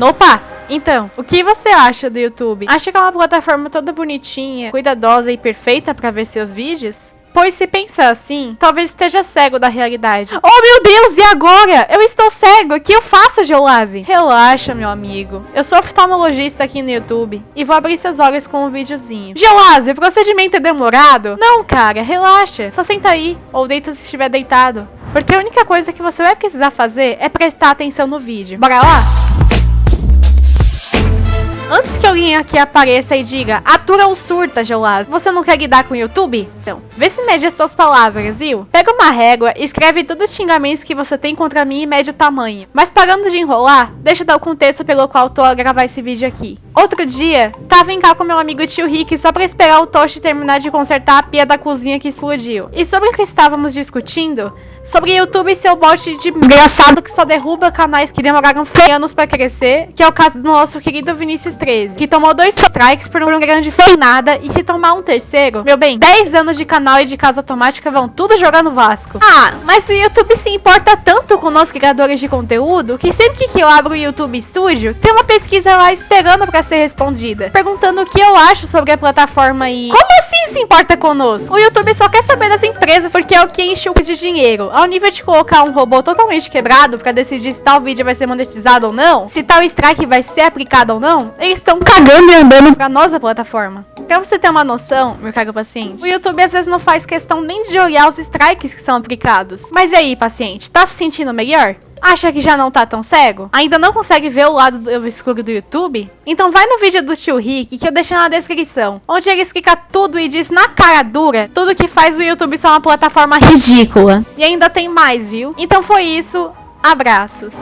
Opa! Então, o que você acha do YouTube? Acha que é uma plataforma toda bonitinha, cuidadosa e perfeita para ver seus vídeos? Pois se pensar assim, talvez esteja cego da realidade. Oh meu Deus, e agora? Eu estou cego, o que eu faço, Geolase? Relaxa, meu amigo. Eu sou oftalmologista aqui no YouTube e vou abrir seus olhos com um videozinho. Geolase, o procedimento é demorado? Não, cara, relaxa. Só senta aí, ou deita se estiver deitado. Porque a única coisa que você vai precisar fazer é prestar atenção no vídeo. Bora lá? Alguém aqui apareça e diga, atura ou surta, Geolaz, você não quer lidar com o YouTube? Então, vê se mede as suas palavras, viu? Pega uma régua escreve todos os xingamentos que você tem contra mim e mede o tamanho. Mas parando de enrolar, deixa eu dar o contexto pelo qual tô a gravar esse vídeo aqui. Outro dia, tava em cá com meu amigo tio Rick só pra esperar o Toshi terminar de consertar a pia da cozinha que explodiu. E sobre o que estávamos discutindo, sobre YouTube e seu bot de desgraçado que só derruba canais que demoraram anos pra crescer, que é o caso do nosso querido Vinícius 13, que tomou dois strikes por um grande nada e se tomar um terceiro, meu bem, 10 anos de canal e de casa automática vão tudo jogar no Vasco. Ah, mas o YouTube se importa tanto com nós criadores de conteúdo que sempre que eu abro o YouTube Studio, tem uma pesquisa lá esperando pra ser respondida, perguntando o que eu acho sobre a plataforma e... Como assim se importa conosco? O YouTube só quer saber das empresas porque é o que enche o de dinheiro ao nível de colocar um robô totalmente quebrado para decidir se tal vídeo vai ser monetizado ou não, se tal strike vai ser aplicado ou não, eles estão cagando e andando pra nossa plataforma. Pra você ter uma noção, meu caro paciente, o YouTube às vezes não faz questão nem de olhar os strikes que são aplicados. Mas e aí, paciente, tá se sentindo melhor? Acha que já não tá tão cego? Ainda não consegue ver o lado do escuro do YouTube? Então vai no vídeo do tio Rick que eu deixei na descrição, onde ele explica tudo e diz na cara dura tudo que faz o YouTube ser uma plataforma ridícula. E ainda tem mais, viu? Então foi isso. Abraços.